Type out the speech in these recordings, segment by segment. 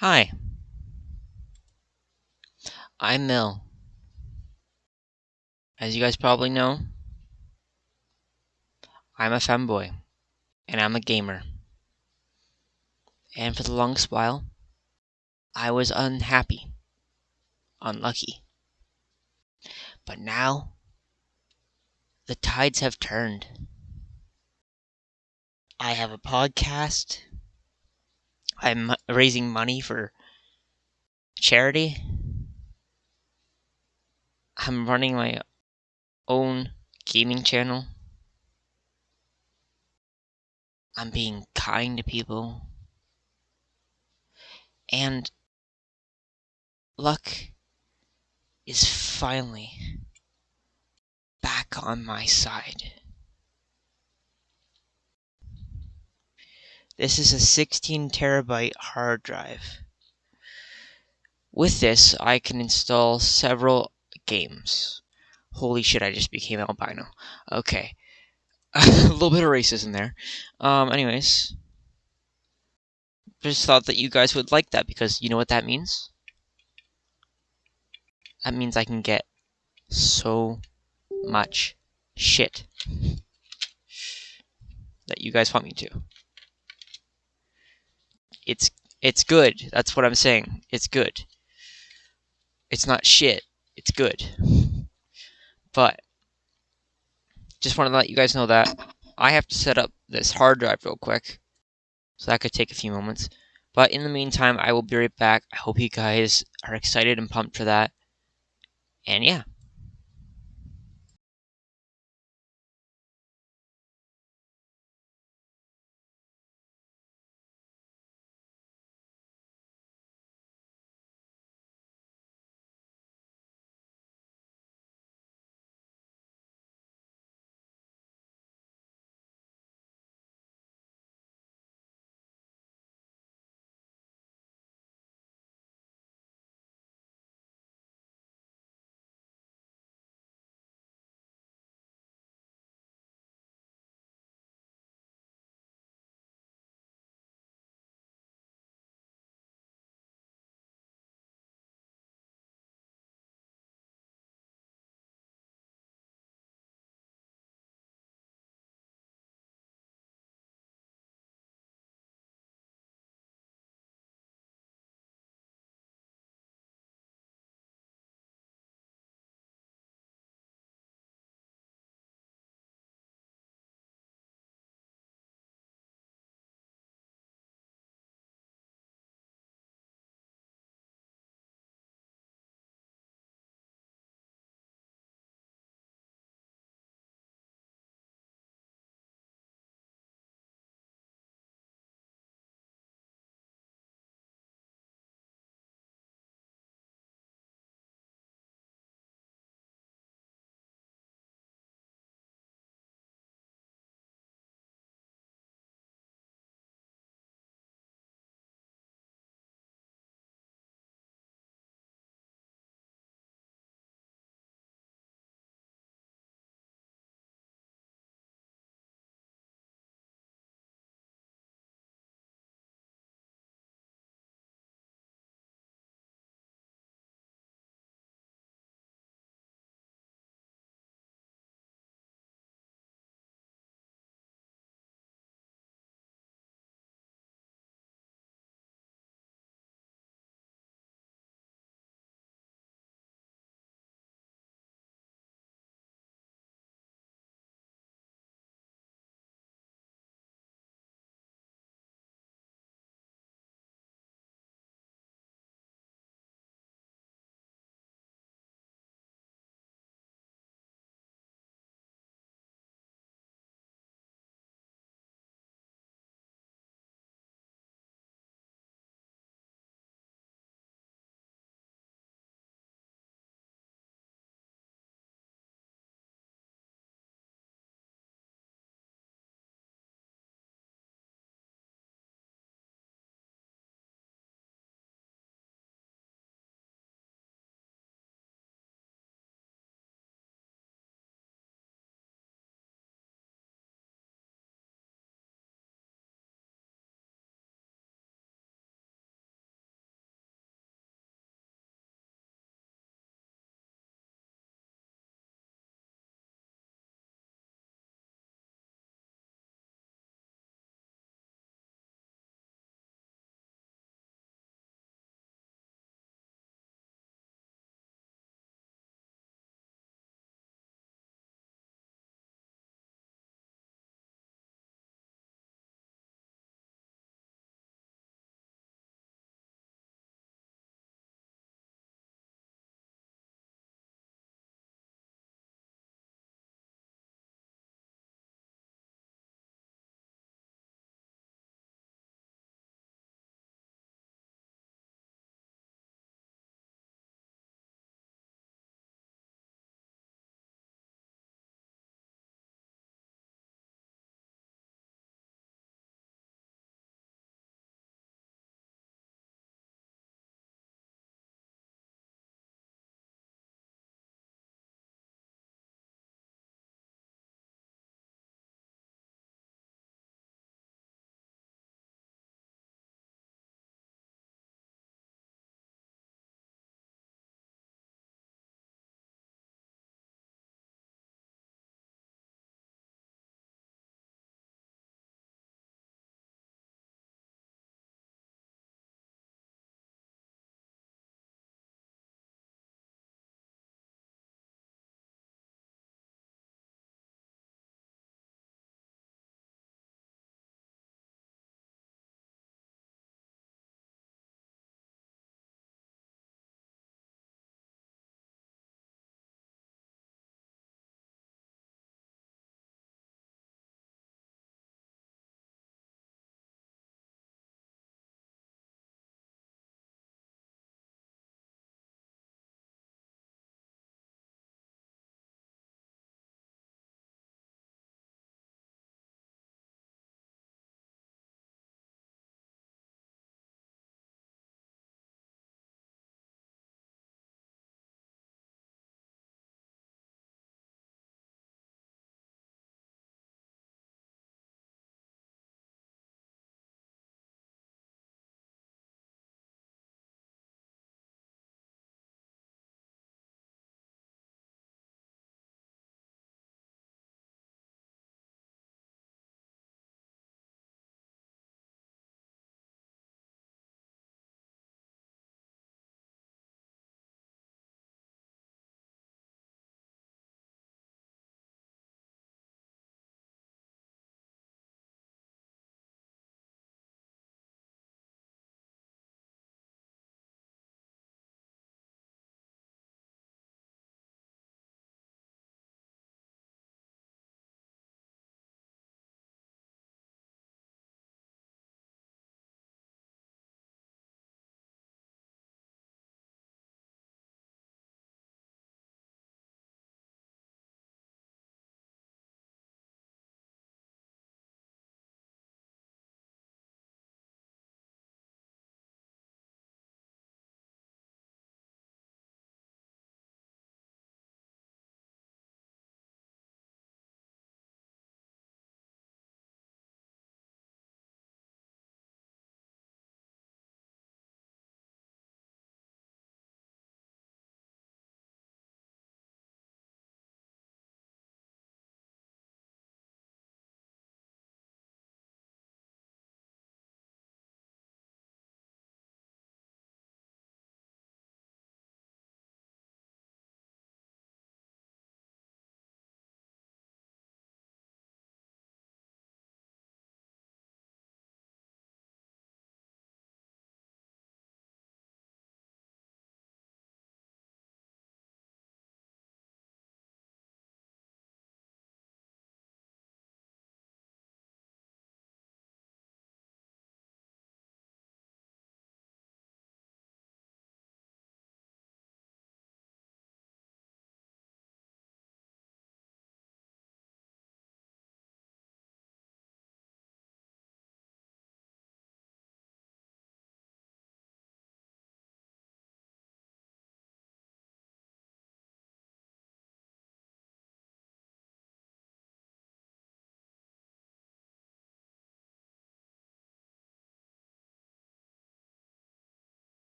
Hi. I'm Mill. As you guys probably know, I'm a femboy, and I'm a gamer. And for the longest while, I was unhappy, unlucky. But now, the tides have turned. I have a podcast. I'm raising money for charity. I'm running my own gaming channel. I'm being kind to people. And luck is finally back on my side. This is a 16 terabyte hard drive. With this, I can install several games. Holy shit, I just became albino. Okay. a little bit of racism there. Um, anyways. Just thought that you guys would like that because you know what that means? That means I can get so much shit that you guys want me to. It's it's good. That's what I'm saying. It's good. It's not shit. It's good. But just wanted to let you guys know that I have to set up this hard drive real quick. So that could take a few moments. But in the meantime, I will be right back. I hope you guys are excited and pumped for that. And yeah.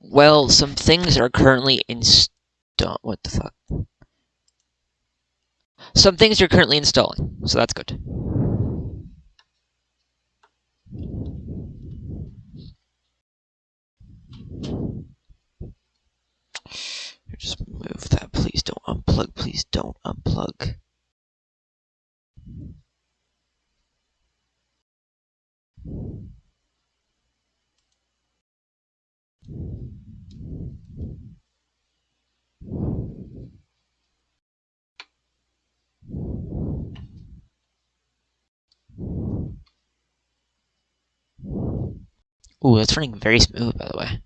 Well, some things are currently install. What the fuck? Some things are currently installing, so that's good. Just move that. Please don't unplug. Please don't unplug. Ooh, that's running very smooth, by the way.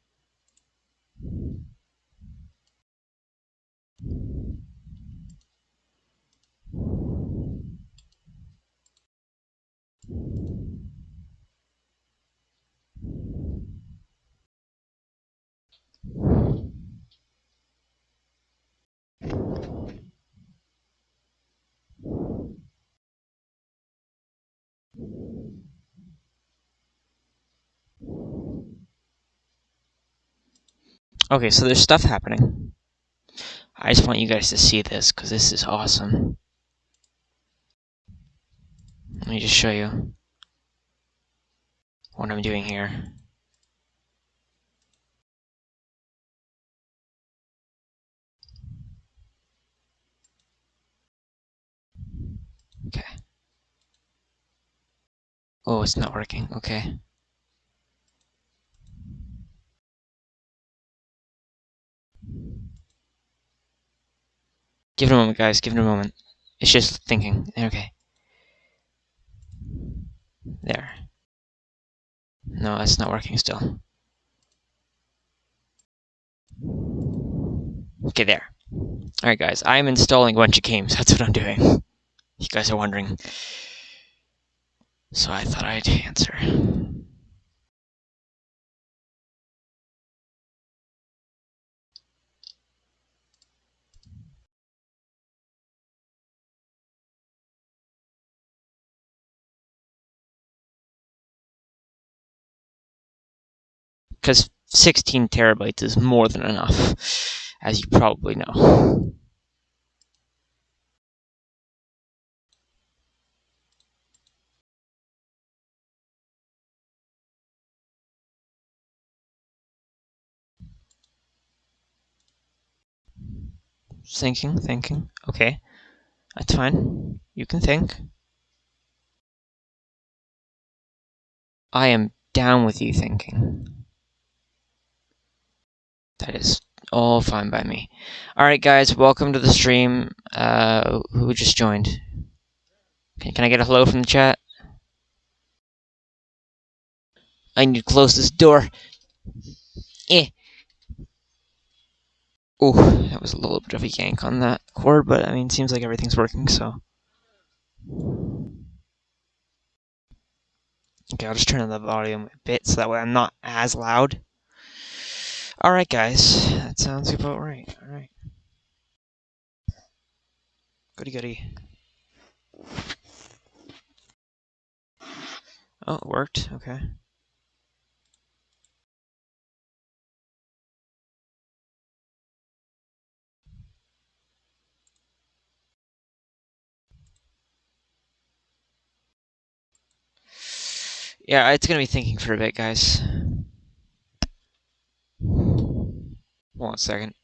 Okay, so there's stuff happening. I just want you guys to see this, because this is awesome. Let me just show you what I'm doing here. Okay. Oh, it's not working. Okay. Give it a moment, guys. Give it a moment. It's just thinking. Okay. There. No, that's not working still. Okay, there. Alright, guys. I'm installing a bunch of games. That's what I'm doing. You guys are wondering. So I thought I'd answer. Because 16 terabytes is more than enough, as you probably know. Thinking, thinking. Okay. That's fine. You can think. I am down with you thinking. That is all fine by me. Alright, guys, welcome to the stream. Uh, who just joined? Can, can I get a hello from the chat? I need to close this door. Eh. Oh, that was a little bit of a yank on that cord, but I mean, it seems like everything's working, so. Okay, I'll just turn the volume a bit so that way I'm not as loud. Alright, guys, that sounds about right. Alright. Goody goody. Oh, it worked. Okay. Yeah, it's gonna be thinking for a bit, guys. One second.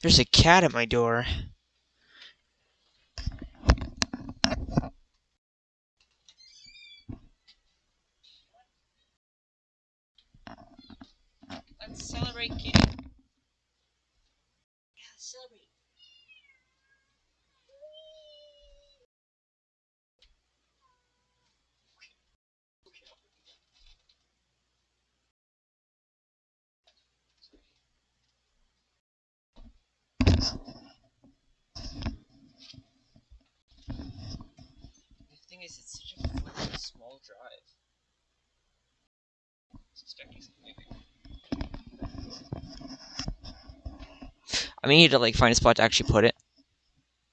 There's a cat at my door. Let's celebrate, kitty. small drive. I mean, you need to like find a spot to actually put it,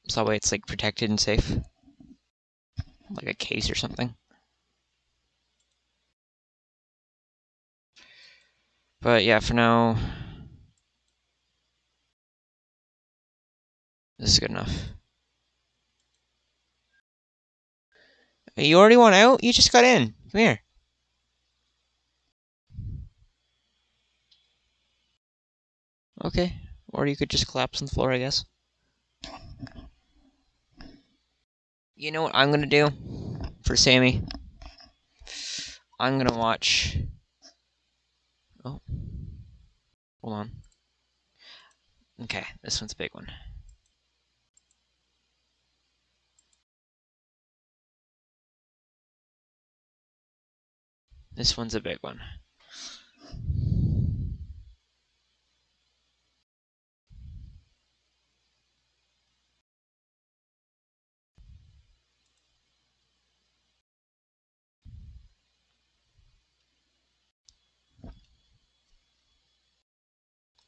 so that way it's like protected and safe, like a case or something. But yeah, for now, this is good enough. You already want out? You just got in. Come here. Okay. Or you could just collapse on the floor, I guess. You know what I'm gonna do for Sammy? I'm gonna watch. Oh. Hold on. Okay, this one's a big one. This one's a big one.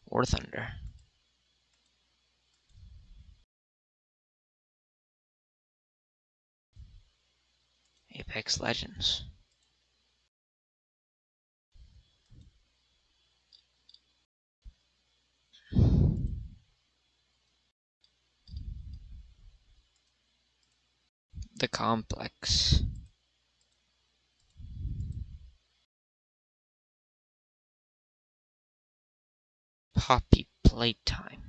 War Thunder. Apex Legends. The Complex. Poppy Playtime.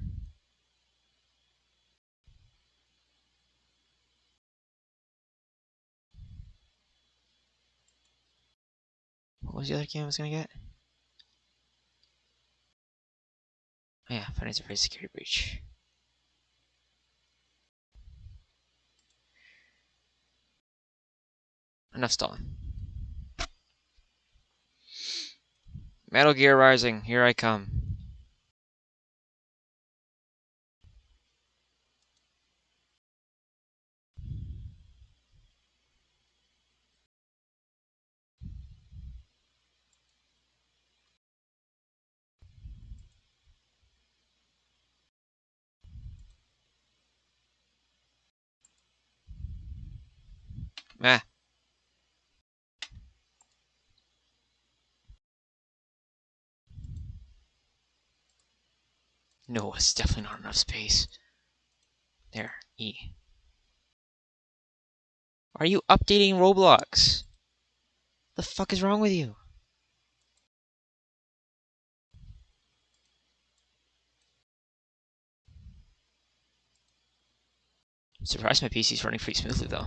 What was the other game I was gonna get? Oh yeah, Financial Free Security Breach. Enough stalling. Metal Gear Rising, here I come. Meh. No, it's definitely not enough space. There, E. Are you updating Roblox? The fuck is wrong with you? Surprised my PC's running pretty smoothly though.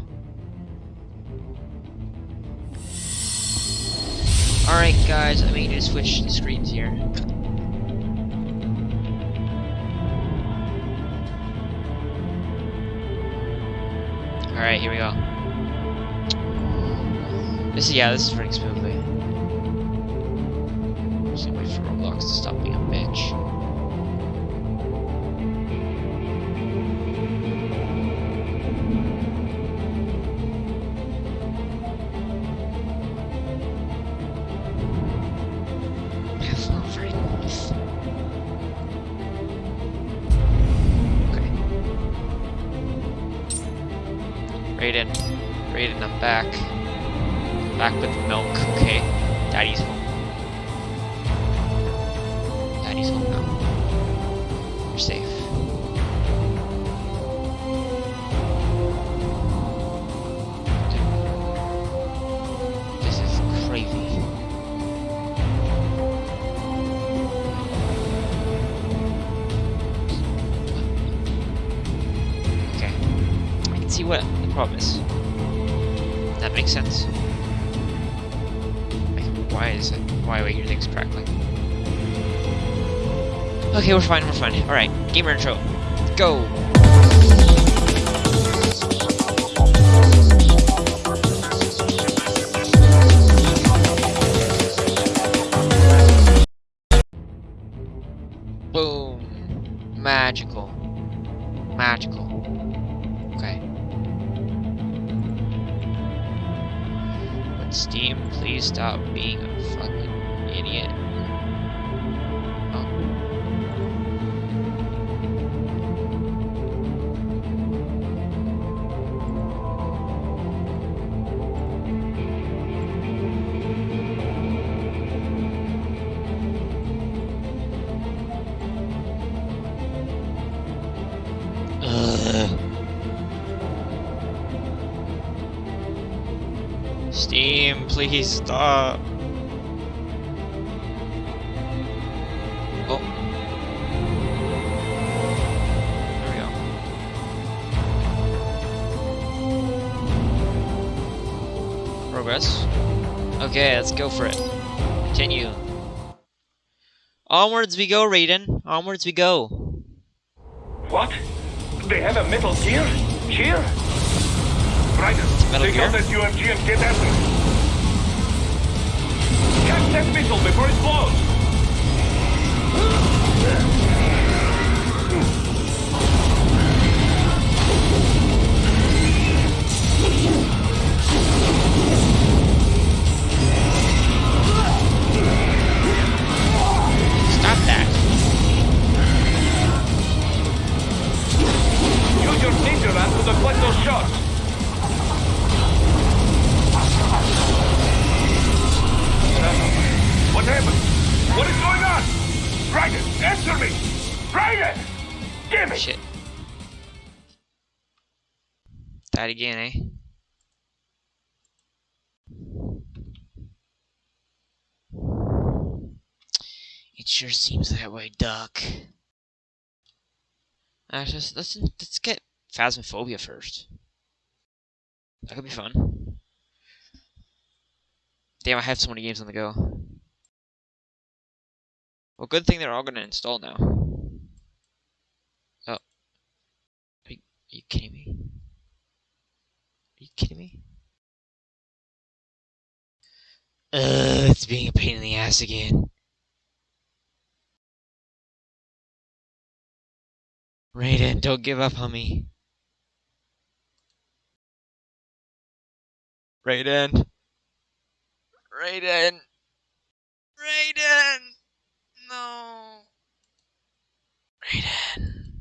Alright guys, I may need to switch the screens here. Alright, here we go. This is, yeah, this is running smoothly. Just wait for Roblox to stop being back. Back with milk, okay. Daddy's Okay, we're fine, we're fine. Alright, gamer intro. Go! Boom! Magical. Magical. Okay. Steam, please stop being a fucking Steam, please stop. Oh. There we go. Progress. Okay, let's go for it. Continue. Onwards we go, Raiden. Onwards we go. What? They have a metal gear? Gear? Ryder, Metal take gear? out that UMG and get after it. Catch that missile before it blows! Again, eh? It sure seems that way, Duck. Uh, just, let's, let's get Phasmophobia first. That could be fun. Damn, I have so many games on the go. Well, good thing they're all gonna install now. Oh. Are you, are you kidding me? Kidding me? Ugh, it's being a pain in the ass again. Raiden, don't give up on me. Raiden. Raiden. Raiden. No. Raiden.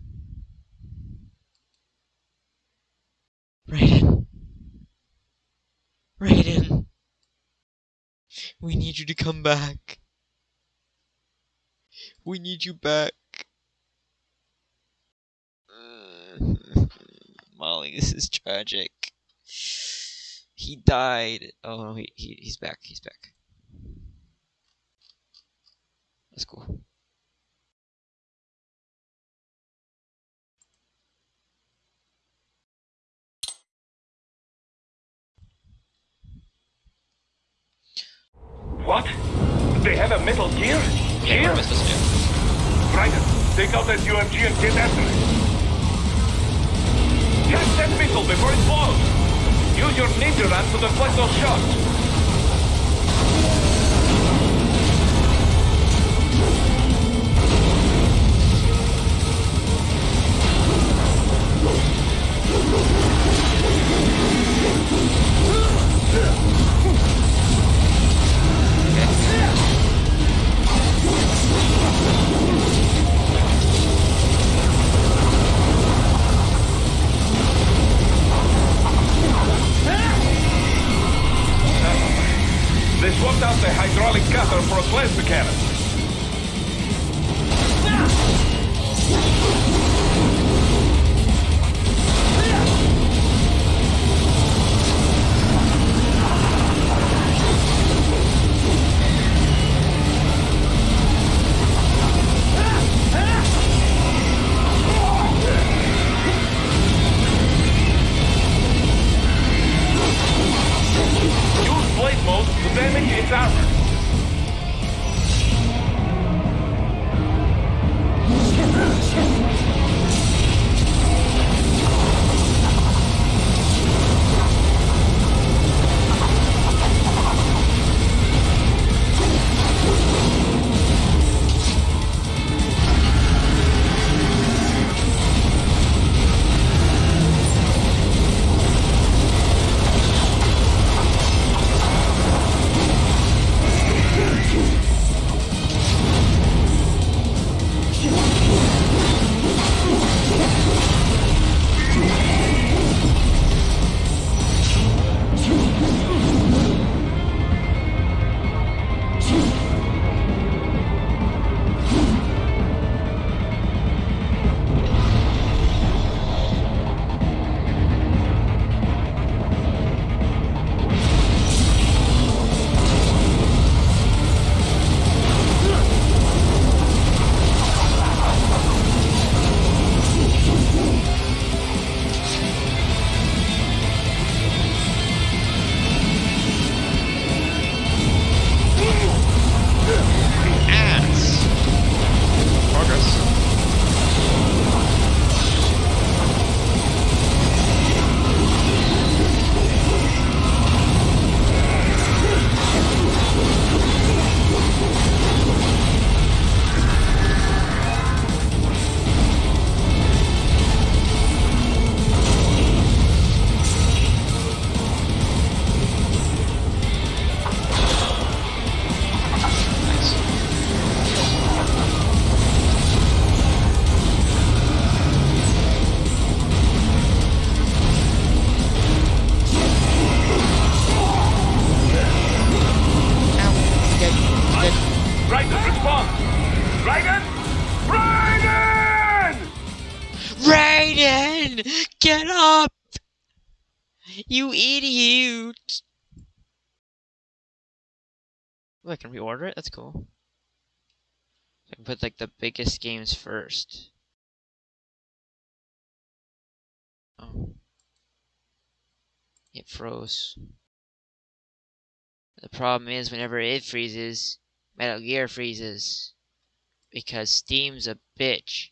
Raiden. Raiden. We need you to come back. We need you back. Molly, this is tragic. He died. Oh no, he, he he's back. He's back. That's cool. What? They have a metal gear? Gear? what am I supposed to do? Raiden, take out that UMG and get after it. Catch that missile before it blows! Use your Ninja Run to deflect those shots! They swapped out the hydraulic cutter for a plasma cannon. Reorder it? That's cool. I can put like the biggest games first. Oh. It froze. The problem is whenever it freezes, Metal Gear freezes. Because Steam's a bitch.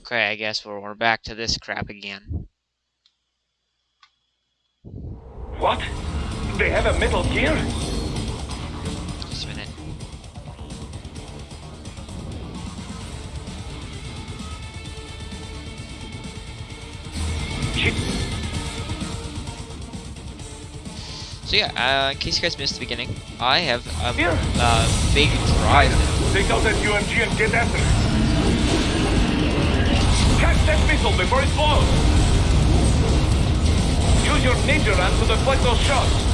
Okay, I guess we're, we're back to this crap again. What? They have a Metal Gear? Just a minute. So yeah, uh, in case you guys missed the beginning, I have a uh, big drive. Take out that UMG and get after it. Catch that missile before it blows. Your ninja run to deflect those shots.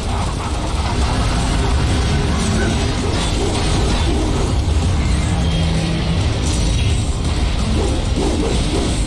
Use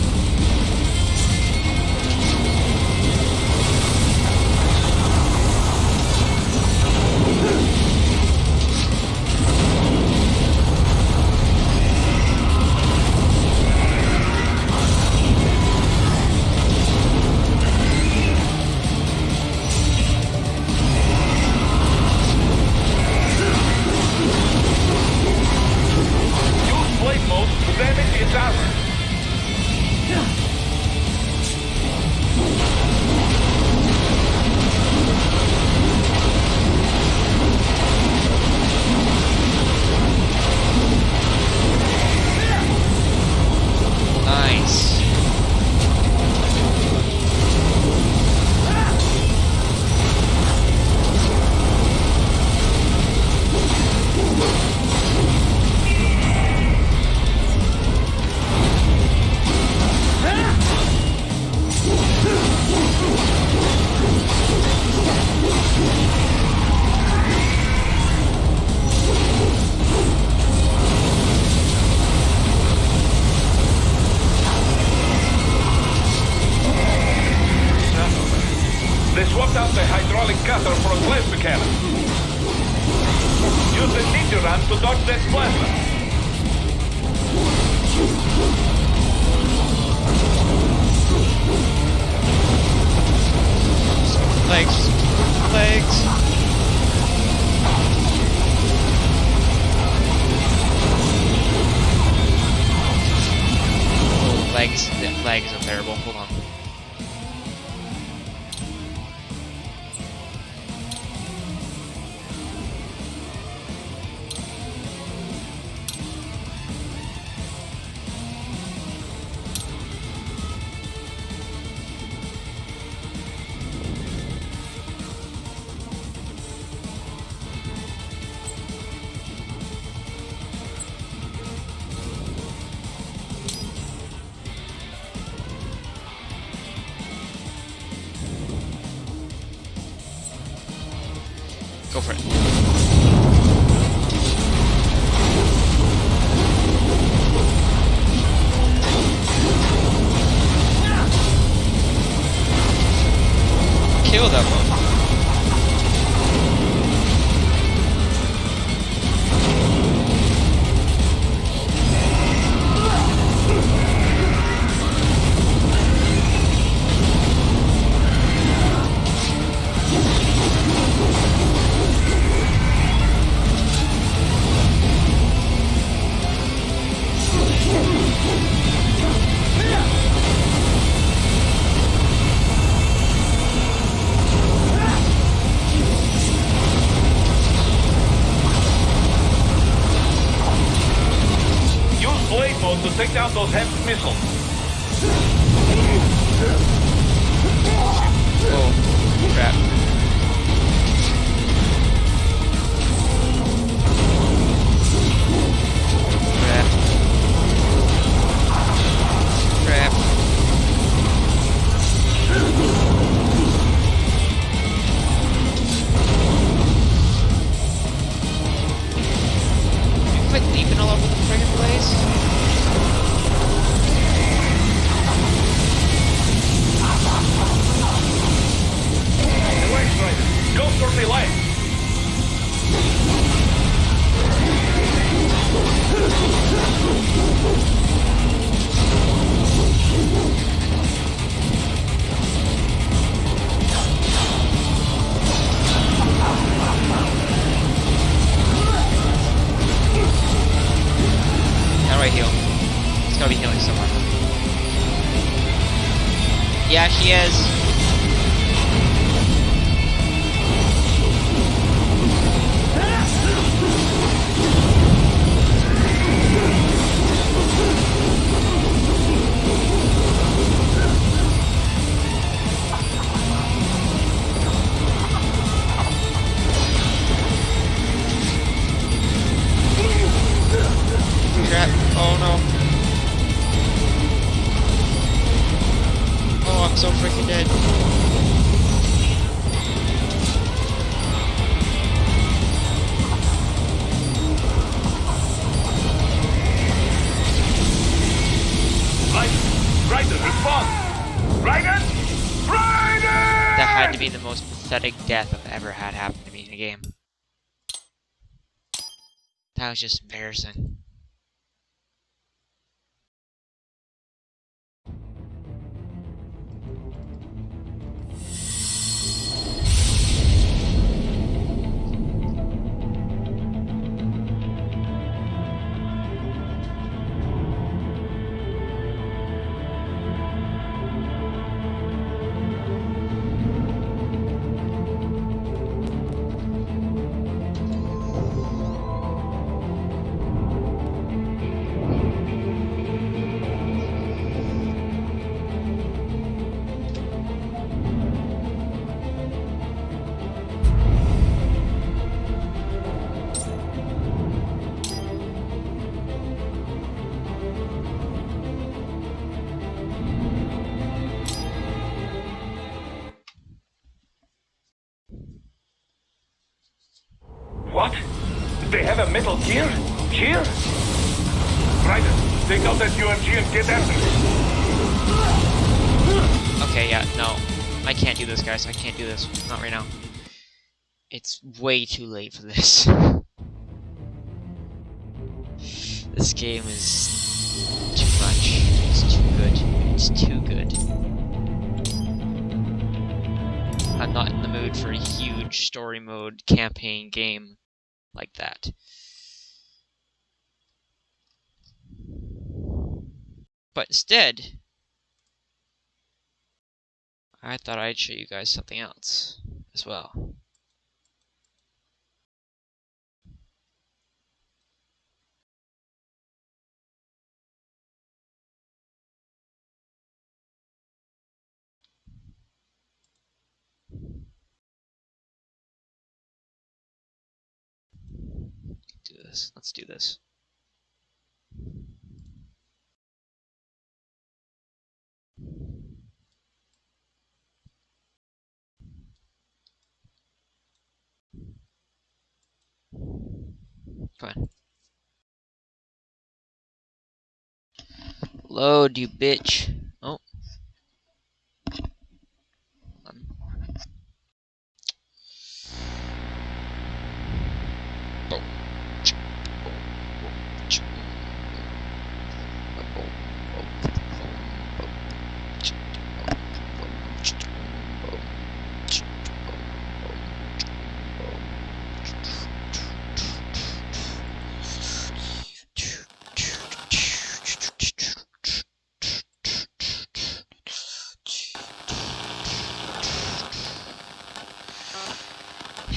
ever had happen to me in a game. That was just embarrassing. Way too late for this. this game is too much. It's too good. It's too good. I'm not in the mood for a huge story mode campaign game like that. But instead, I thought I'd show you guys something else as well. Do this. Let's do this. Come. Load, you bitch.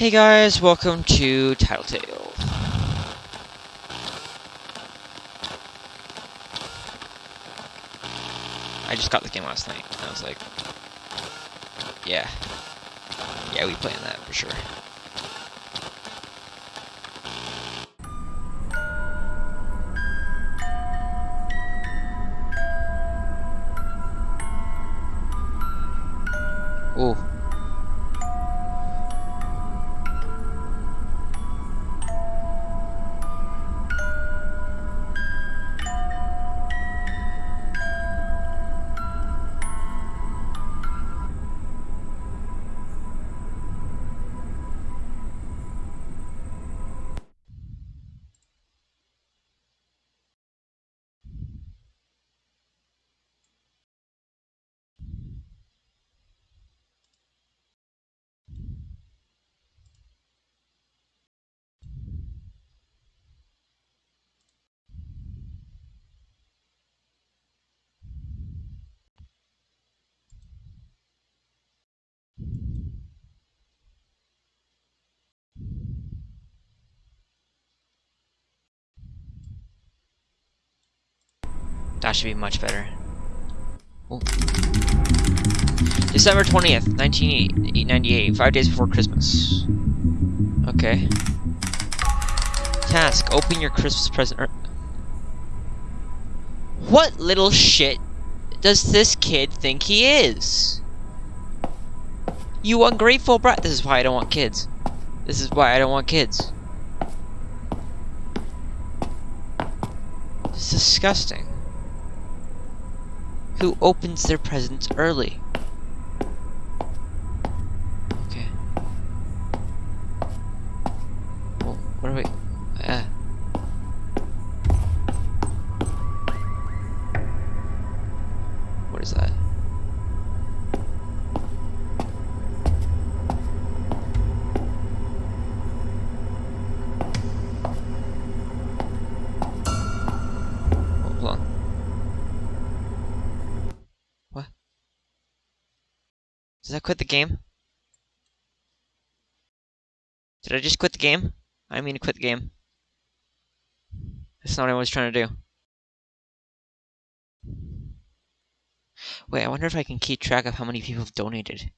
Hey guys, welcome to Tattletail. I just got the game last night, and I was like, yeah. Yeah, we playing that for sure. Should be much better. December 20th, 1998, five days before Christmas. Okay. Task, open your Christmas present. er- What little shit does this kid think he is? You ungrateful brat. This is why I don't want kids. This is why I don't want kids. It's disgusting. Who opens their presents early? That quit the game? Did I just quit the game? I mean to quit the game. That's not what I was trying to do. Wait, I wonder if I can keep track of how many people have donated.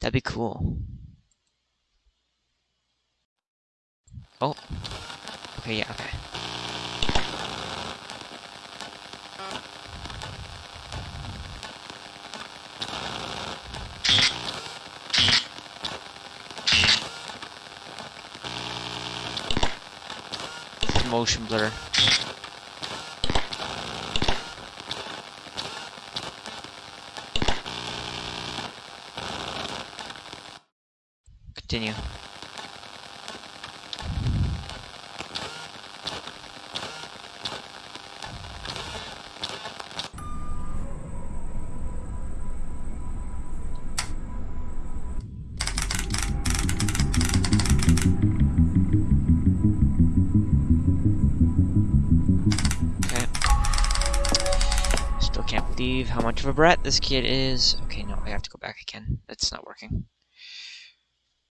That'd be cool. Oh. Okay, yeah, okay. Motion blur. Continue. How much of a brat this kid is. Okay, no, I have to go back again. That's not working.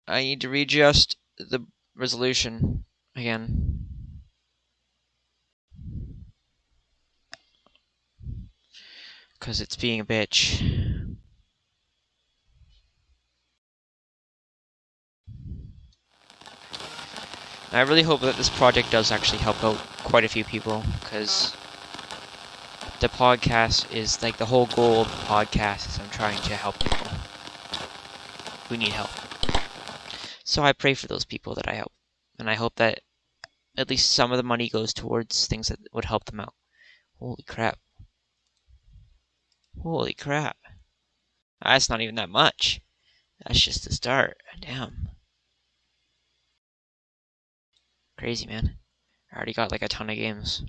I need to readjust the resolution again. Because it's being a bitch. I really hope that this project does actually help out quite a few people, because the podcast is like the whole goal of the podcast is I'm trying to help people who need help. So I pray for those people that I help, and I hope that at least some of the money goes towards things that would help them out. Holy crap. Holy crap. That's not even that much. That's just the start. Damn. Crazy, man. I already got like a ton of games.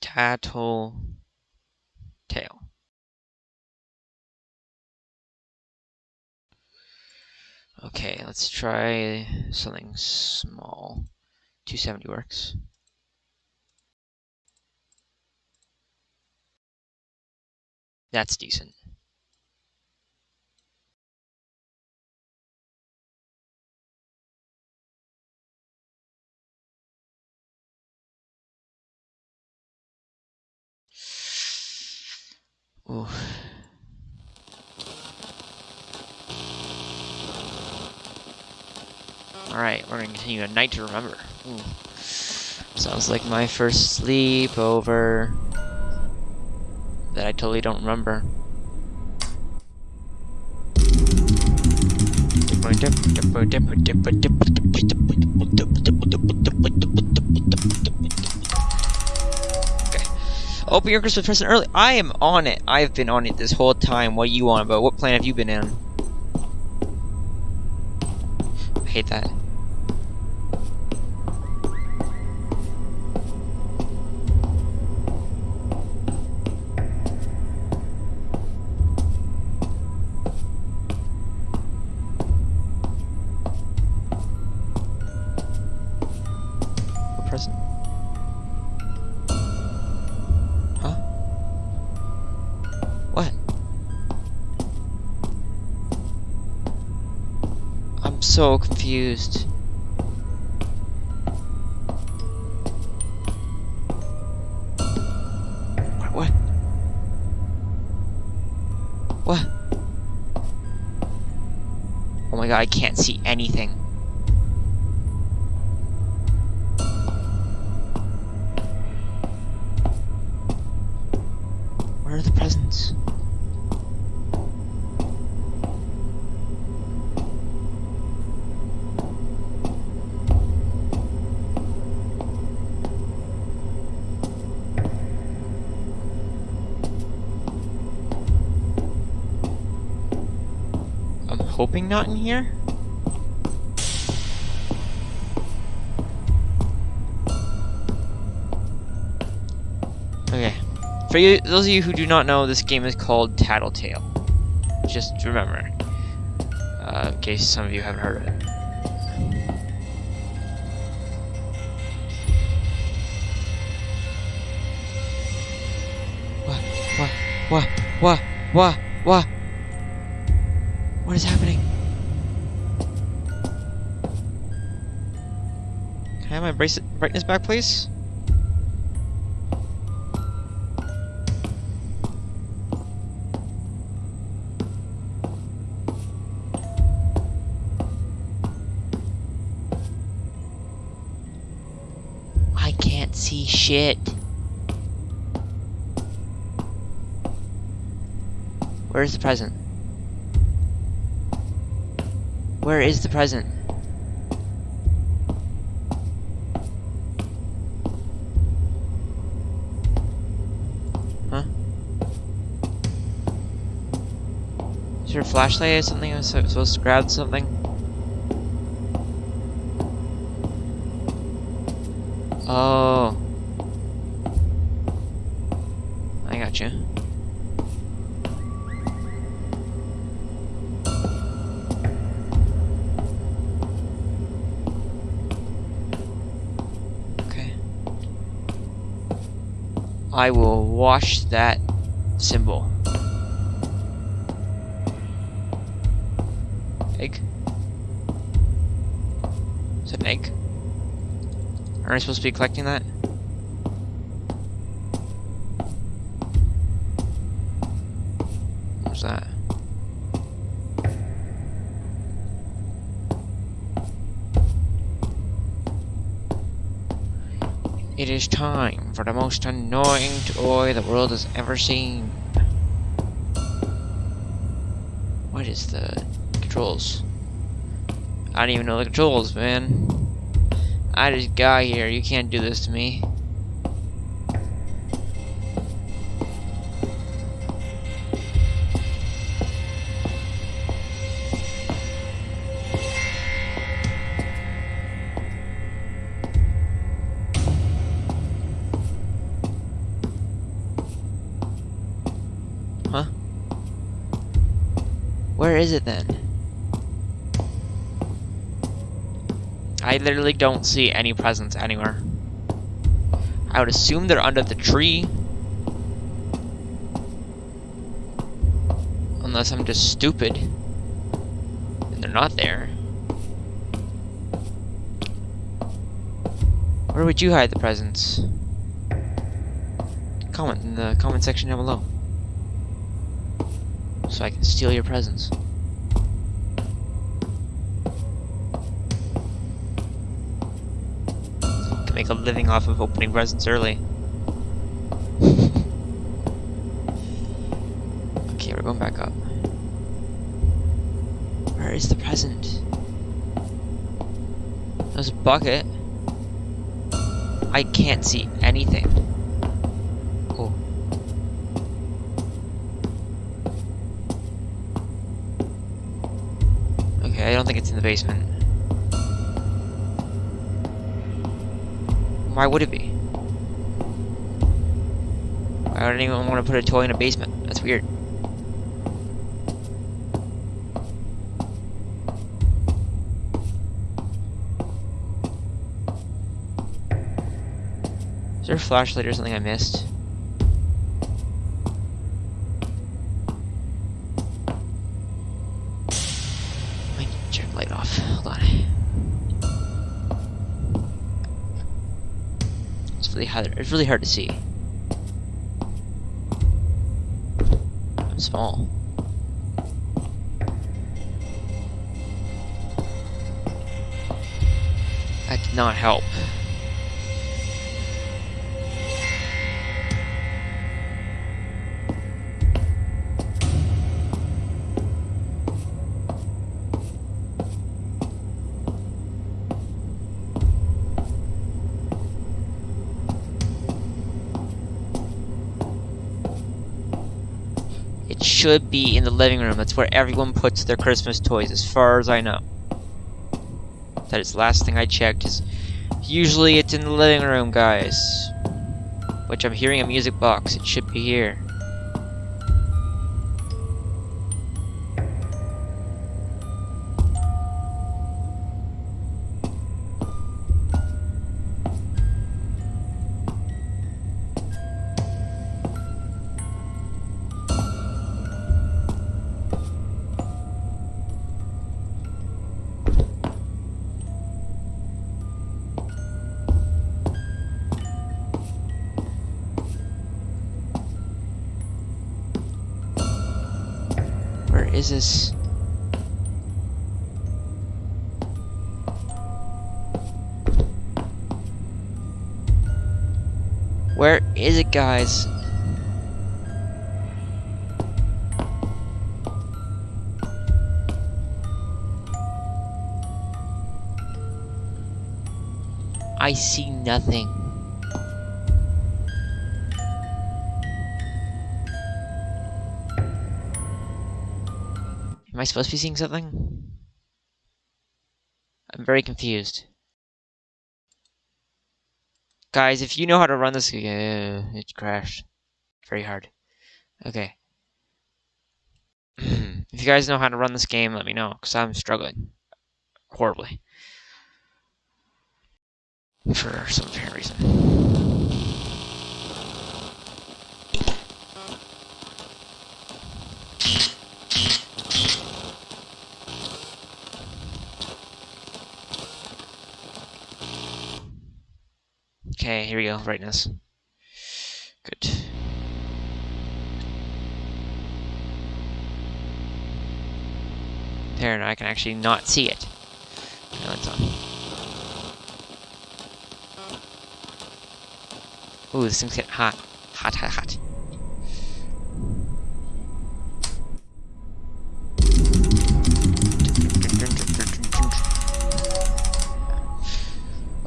Tattle tale. Okay, let's try something small. 270 works. That's decent. Ooh. Alright, we're gonna continue a night to remember. Ooh. Sounds like my first sleepover that I totally don't remember. Oh, Open your Christmas present early. I am on it. I've been on it this whole time. What you on about? What plan have you been in? I hate that. so confused. What? What? Oh my god, I can't see anything. Not in here. Okay. For you, those of you who do not know, this game is called Tattletail. Just remember. Uh, in case some of you haven't heard of it. What? What? What? What? What? Brightness back, please? I can't see shit. Where's the present? Where is the present? A flashlight or something? I was supposed to grab something? Oh. I got you. Okay. I will wash that symbol. Aren't I supposed to be collecting that? What's that? It is time for the most annoying toy the world has ever seen. What is the controls? I don't even know the controls, man. I just got here. You can't do this to me. Huh? Where is it then? I literally don't see any presents anywhere. I would assume they're under the tree. Unless I'm just stupid. And they're not there. Where would you hide the presents? Comment in the comment section down below. So I can steal your presents. Can make a living off of opening presents early. okay, we're going back up. Where is the present? There's a bucket. I can't see anything. Oh. Okay, I don't think it's in the basement. Why would it be? I don't even want to put a toy in a basement. That's weird. Is there a flashlight or something I missed? it's really hard to see. I'm small. I cannot help. Should be in the living room. That's where everyone puts their Christmas toys, as far as I know. That is the last thing I checked. Is usually it's in the living room, guys. Which I'm hearing a music box. It should be here. Where is? Where is it, guys? I see nothing. Am I supposed to be seeing something? I'm very confused. Guys, if you know how to run this, uh, it crashed. Very hard. Okay. if you guys know how to run this game, let me know, because I'm struggling. Horribly. For some reason. Okay, here we go, brightness. Good. There, now I can actually not see it. Now it's on. Ooh, this thing's getting hot. Hot, hot, hot.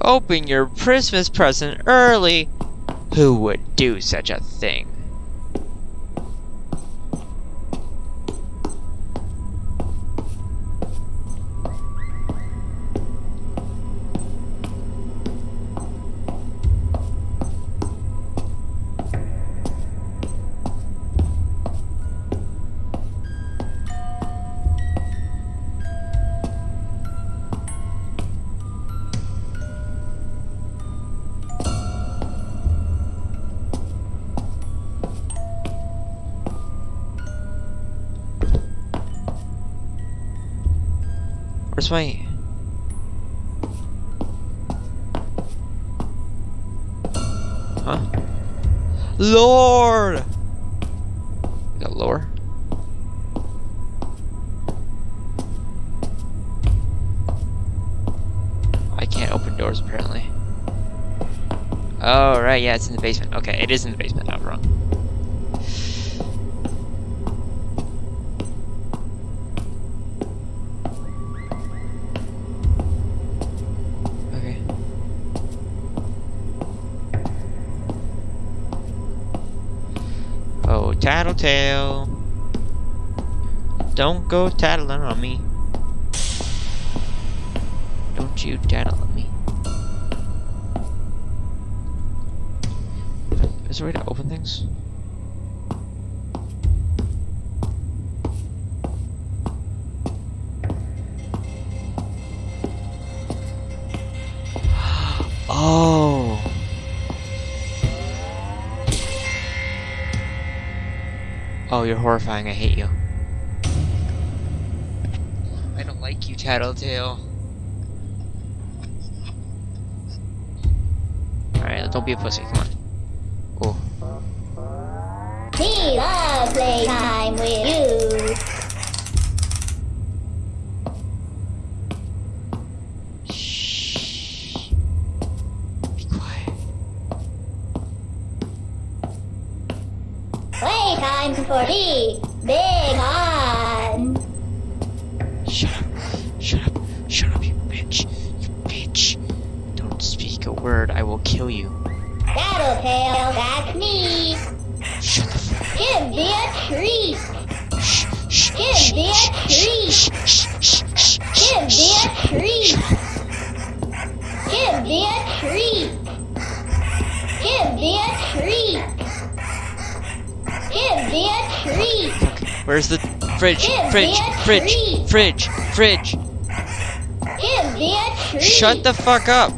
Open your Christmas present early. Who would do such a thing? My... Huh? Lord! Got lower? I can't open doors apparently. Oh, right, yeah, it's in the basement. Okay, it is in the basement, tattletale. Don't go tattling on me. Don't you tattle on me. Is there a way to open things? Oh, you're horrifying. I hate you. I don't like you, Tattletail. Alright, don't be a pussy. Come on. Oh. We love playtime with you. For me. Big on. Shut up. Shut up. Shut up, you bitch. You bitch. Don't speak a word. I will kill you. Tattletail, that's me. Shut the fuck Give me a treat. Shh, shh, Give me a treat. Give me a treat. Where's the fridge? Fridge, fridge, fridge, fridge. Give me a treat. Shut the fuck up.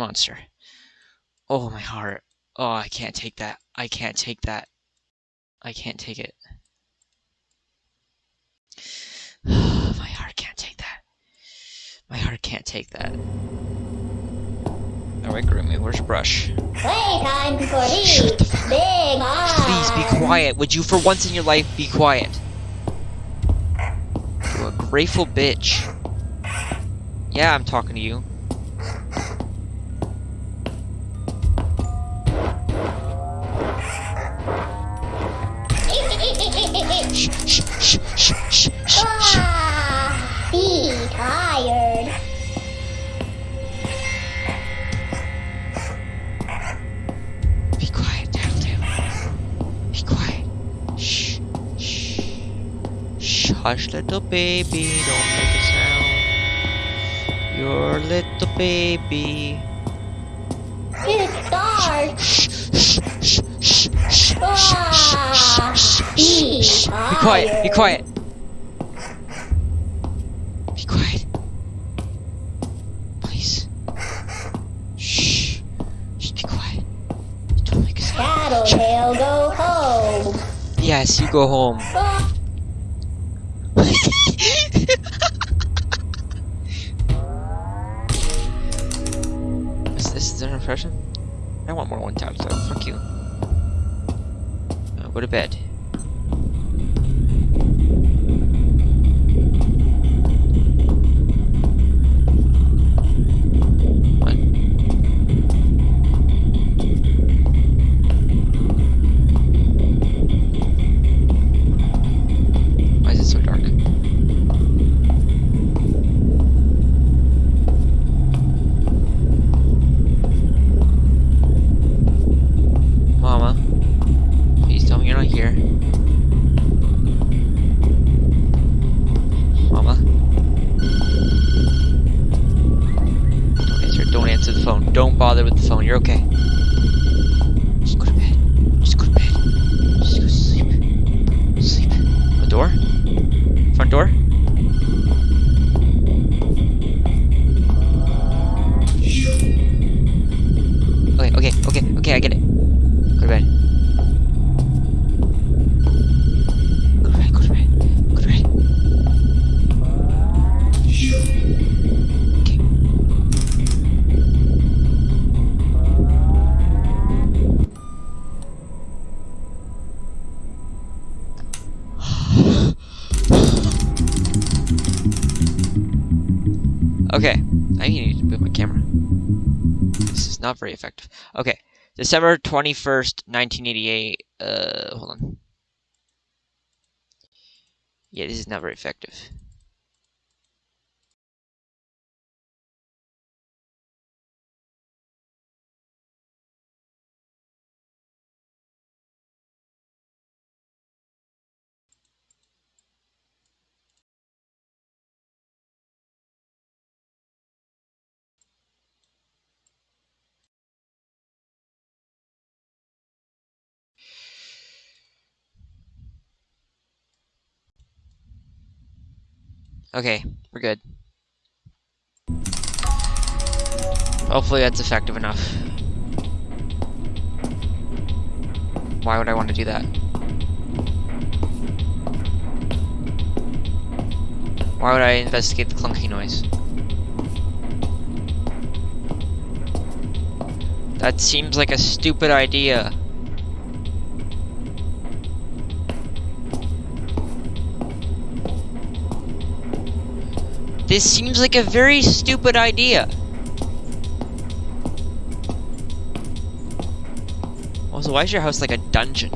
Monster. Oh my heart. Oh, I can't take that. I can't take that. I can't take it. my heart can't take that. My heart can't take that. Alright, Grimmy, where's your brush? Playtime for. Shut the fuck Big. Please be quiet. Would you, for once in your life, be quiet? You a grateful bitch. Yeah, I'm talking to you. Ah, be tired. Be quiet, Tattletail. Be quiet. Shh, shh. Shh, hush, little baby. Don't make a sound. You're little baby. It's dark. Shh, shh, shh, shh, shh, be Be quiet, be quiet. Be quiet. Please. Shh. Just be quiet. Don't make a sound. Tattletail, go home. Yes, you go home. Is this an impression? I want more one time, so fuck you. Go to bed. Very effective. Okay, December 21st, 1988. Uh, hold on. Yeah, this is not very effective. Okay, we're good. Hopefully that's effective enough. Why would I want to do that? Why would I investigate the clunky noise? That seems like a stupid idea. This seems like a very stupid idea. Also, why is your house like a dungeon?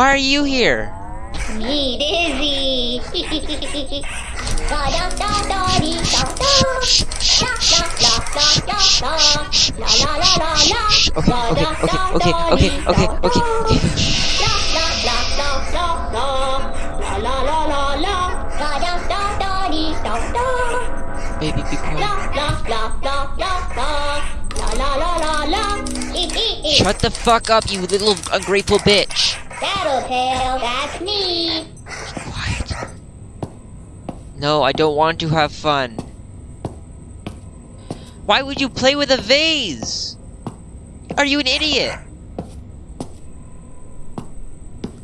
Why are you here? Me dizzy. Okay, okay, okay, okay, okay, okay, okay. Baby, be quiet. Shut the fuck up, you little ungrateful bitch. Tattletail, that's me. Quiet. No, I don't want to have fun. Why would you play with a vase? Are you an idiot?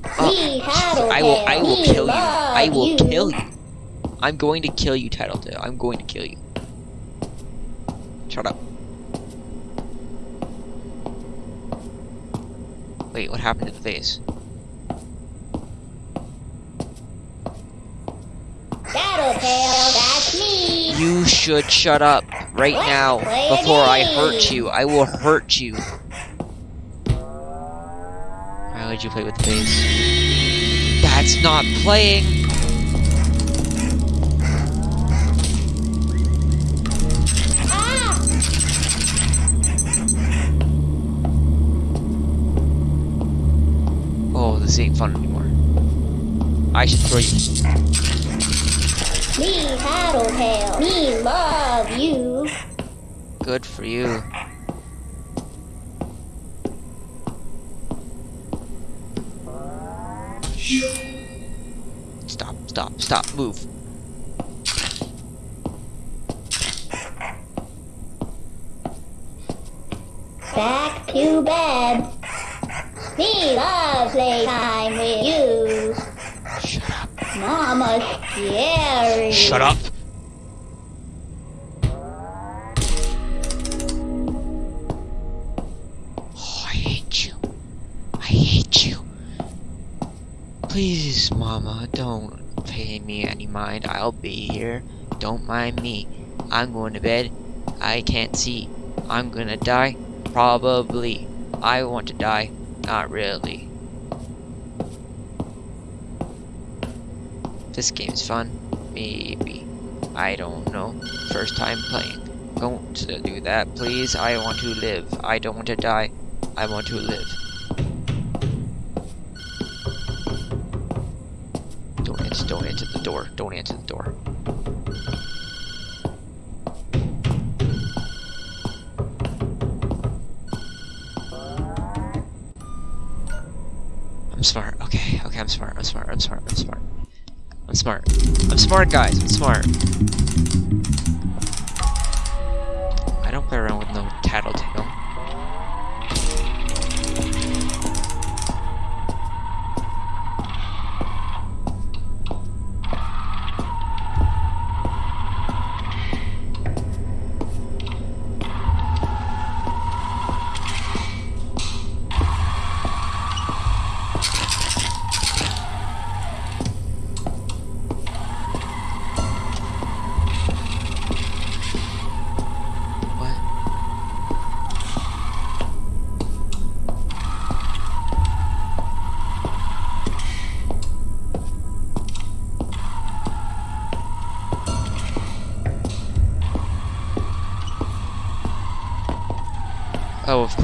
Tattletail. Oh, I will I will kill you. I will kill you. I'm going to kill you, Tattletail. I'm going to kill you. Shut up. Wait, what happened to the vase? Tattletail, that's me. You should shut up right Let's now before I hurt you. I will hurt you. Why would you play with the vase? That's not playing. Oh, this ain't fun anymore. I should throw you. Me, Tattletail. Me love you. Good for you. Stop, stop, stop, move. Back to bed. Me love playtime with you. Shut up. Mama's scary. Shut up. Oh, I hate you. I hate you. Please, Mama, don't pay me any mind. I'll be here. Don't mind me. I'm going to bed. I can't see. I'm gonna die. Probably. I want to die. Not really. This game's fun. Maybe. I don't know. First time playing. Don't do that, please. I want to live. I don't want to die. I want to live. Don't answer, don't answer the door. Don't answer the door. I'm smart. Okay, okay, I'm smart. I'm smart. I'm smart. I'm smart. Smart. I'm smart, guys. I'm smart. I don't play around with no tattletale.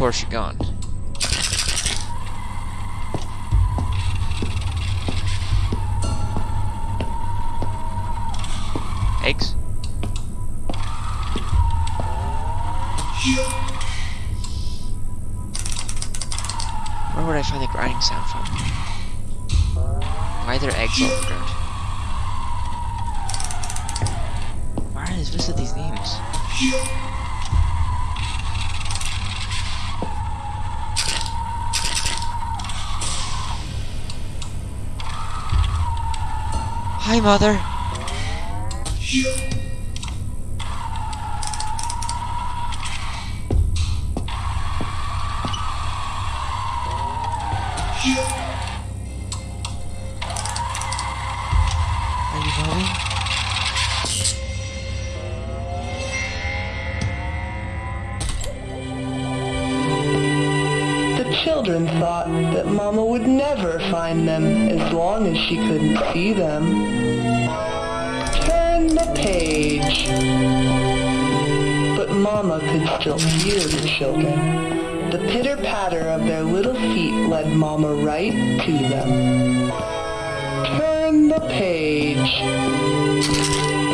Course you're gone. Mother. Children thought that Mama would never find them as long as she couldn't see them. Page. But Mama could still hear the children. The pitter-patter of their little feet led Mama right to them. Turn the page.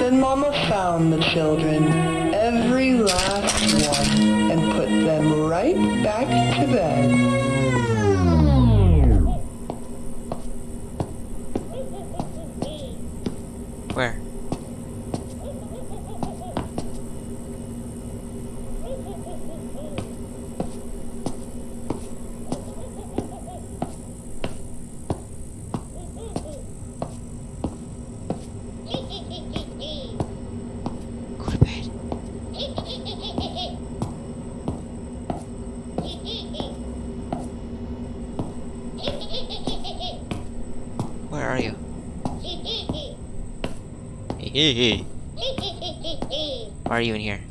Then Mama found the children, every last one, and put them right back to bed. Where? Go to bed. Where are you? Hey. Why are you in here?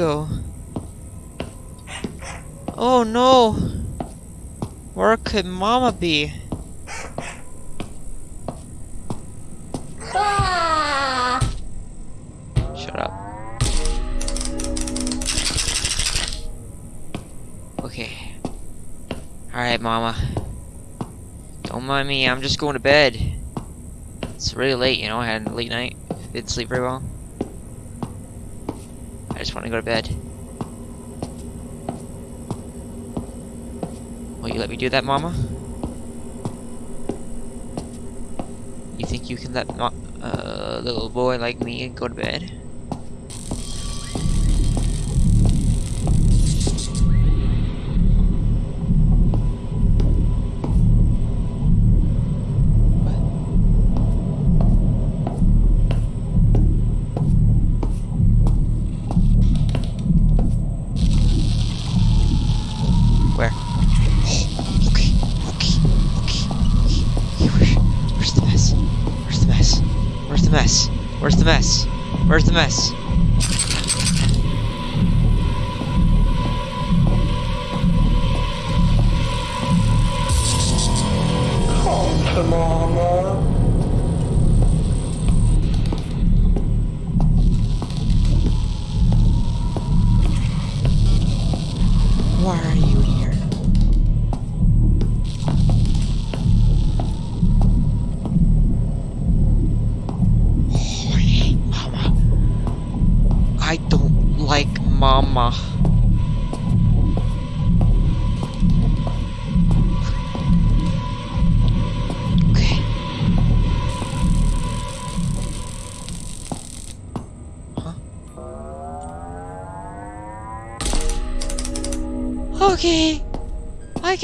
Go? Oh no! Where could Mama be? Shut up. Okay. Alright, Mama. Don't mind me, I'm just going to bed. It's really late, you know, I had a late night. Didn't sleep very well. I just want to go to bed. Will you let me do that, Mama? You think you can let a uh, little boy like me go to bed?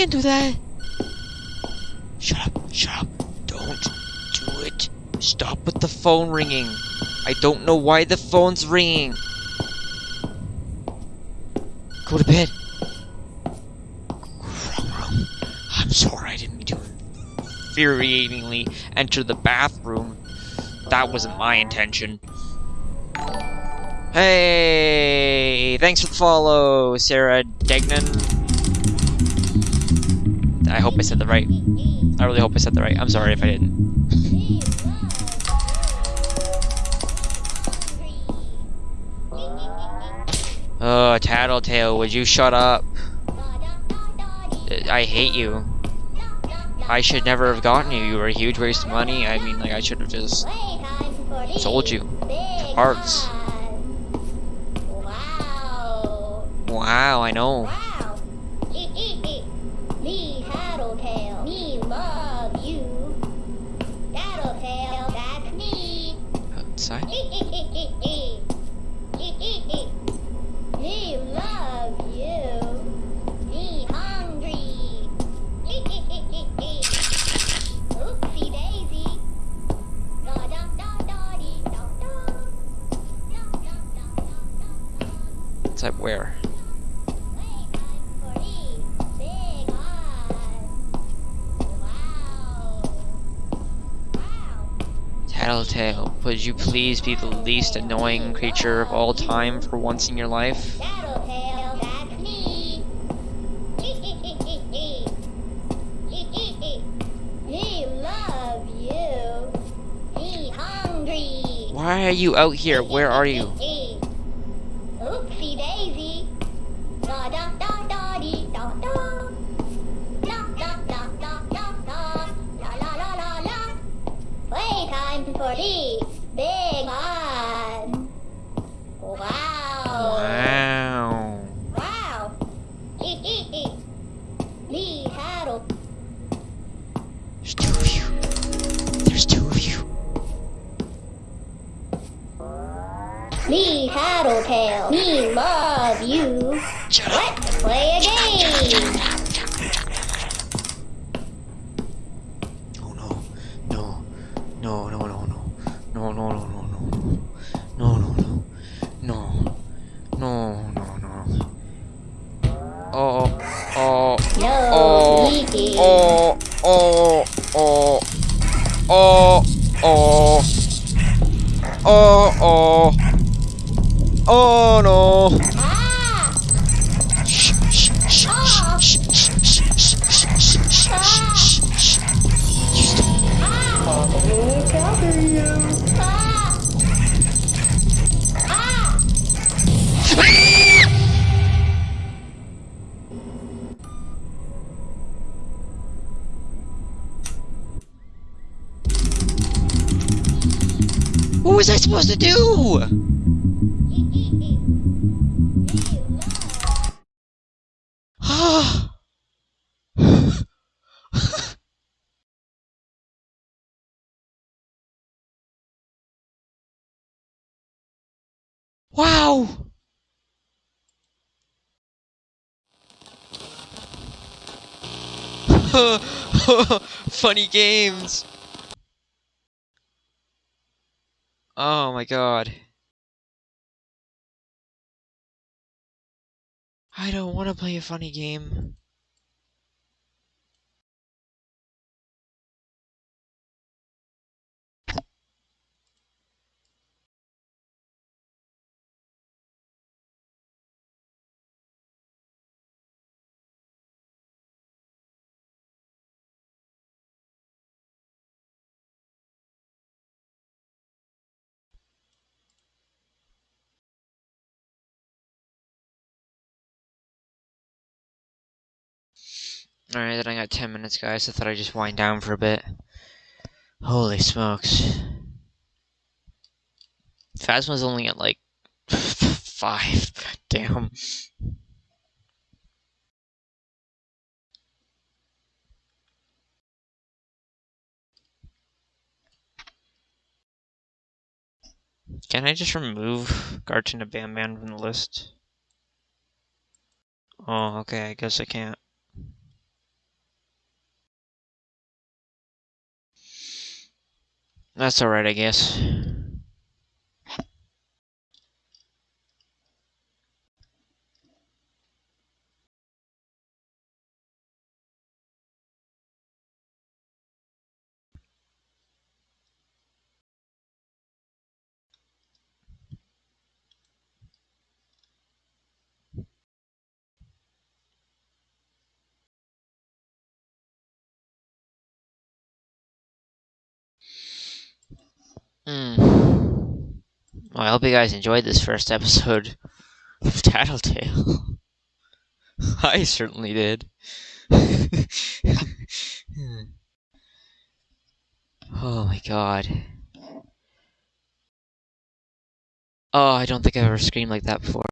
I can do that. Shut up. Shut up. Don't do it. Stop with the phone ringing. I don't know why the phone's ringing. Go to bed. Wrong room. I'm sorry I didn't mean to infuriatingly enter the bathroom. That wasn't my intention. Hey! Thanks for the follow, Sarah Degnan. I hope I said the right. I really hope I said the right. I'm sorry if I didn't. Oh, Tattletail, would you shut up? I hate you. I should never have gotten you. You were a huge waste of money. I mean, like, I should have just sold you for parts. Wow. Wow, I know. Would you please be the least annoying creature of all time for once in your life? Tattletail, that's me. me love you. Me hungry. Why are you out here? Where are you? Wow! Funny games. Oh my god. I don't want to play a funny game. Alright, then I got 10 minutes, guys. I thought I'd just wind down for a bit. Holy smokes. Phasma's only at like 5. Damn. Can I just remove Garton Bam Bam from the list? Oh, okay, I guess I can't. That's alright, I guess. Hmm. Well, I hope you guys enjoyed this first episode of Tattletail. I certainly did. oh my god. Oh, I don't think I've ever screamed like that before.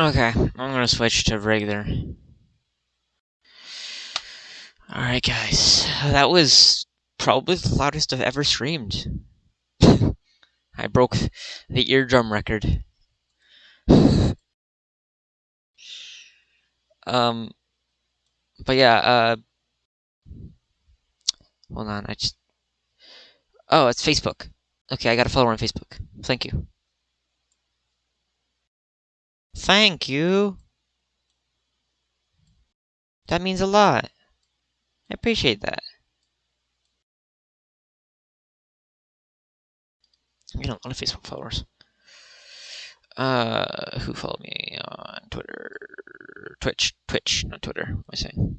Okay, I'm gonna switch to regular. Alright, guys. That was probably the loudest I've ever screamed. I broke the eardrum record. um, but yeah, uh, hold on, I just. Oh, it's Facebook. Okay, I got a follower on Facebook. Thank you. Thank you. That means a lot. I appreciate that. I get a lot of Facebook followers. Uh, who followed me on Twitter? Twitch, Twitch, not Twitter. What am I saying?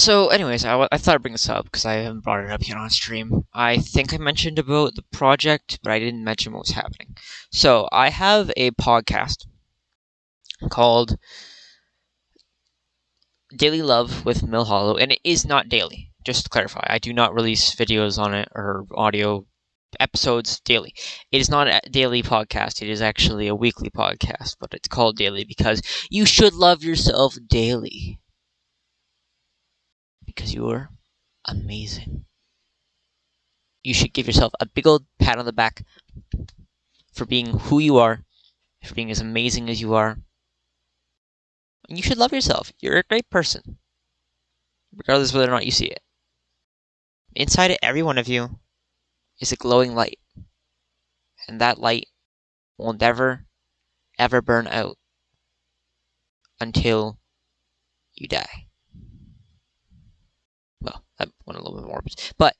So, anyways, I, I thought I'd bring this up because I haven't brought it up yet on stream. I think I mentioned about the project, but I didn't mention what was happening. So, I have a podcast called Daily Love with Mill Hollow, and it is not daily. Just to clarify, I do not release videos on it or audio episodes daily. It is not a daily podcast. It is actually a weekly podcast, but it's called daily because you should love yourself daily. Because you're amazing. You should give yourself a big old pat on the back for being who you are, for being as amazing as you are. And you should love yourself. You're a great person, regardless whether or not you see it. Inside every one of you is a glowing light. And that light will never, ever burn out until you die. That went a little bit morbid. But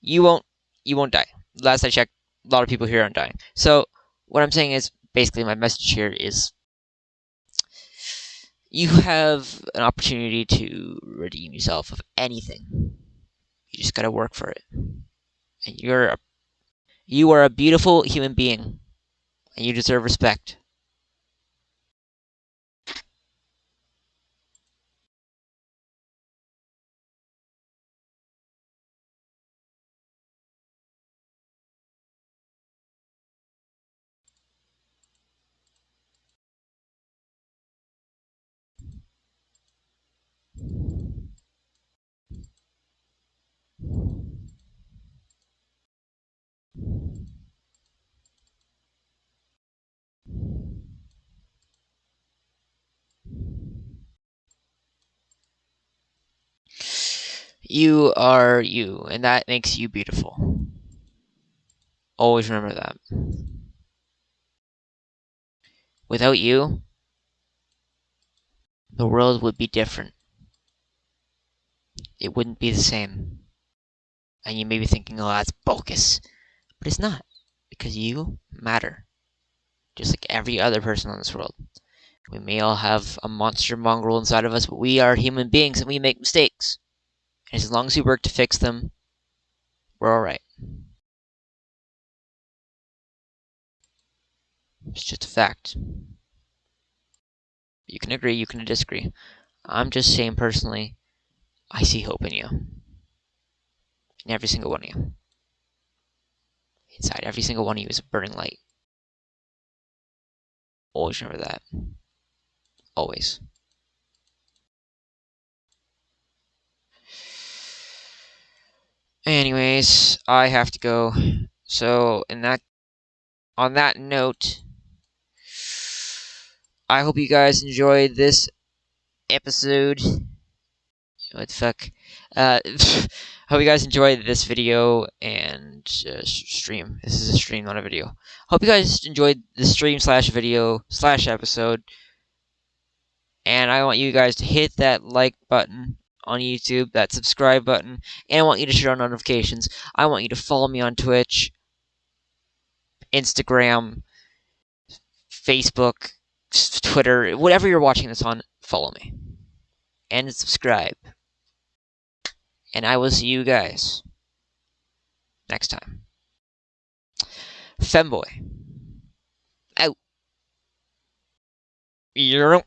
you won't you won't die. Last I checked, a lot of people here aren't dying. So what I'm saying is basically my message here is you have an opportunity to redeem yourself of anything. You just gotta work for it and you're a, you are a beautiful human being and you deserve respect. You are you, and that makes you beautiful. Always remember that. Without you, the world would be different. It wouldn't be the same. And you may be thinking, oh, that's bogus. But it's not, because you matter. Just like every other person on this world. We may all have a monster mongrel inside of us, but we are human beings and we make mistakes. And as long as we work to fix them, we're alright. It's just a fact. You can agree, you can disagree. I'm just saying personally, I see hope in you. In every single one of you. Inside every single one of you is a burning light. Always remember that. Always. Anyways, I have to go. So, in that, on that note, I hope you guys enjoyed this episode. What the fuck? Uh, hope you guys enjoyed this video and uh, stream. This is a stream, not a video. Hope you guys enjoyed the stream slash video slash episode. And I want you guys to hit that like button on YouTube, that subscribe button, and I want you to turn on notifications. I want you to follow me on Twitch, Instagram, Facebook, Twitter, whatever you're watching this on, follow me. And subscribe. And I will see you guys next time. Femboy. Out. You're